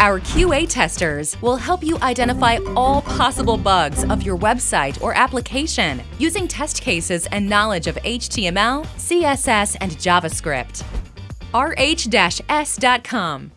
Our QA testers will help you identify all possible bugs of your website or application using test cases and knowledge of HTML, CSS, and JavaScript. rh-s.com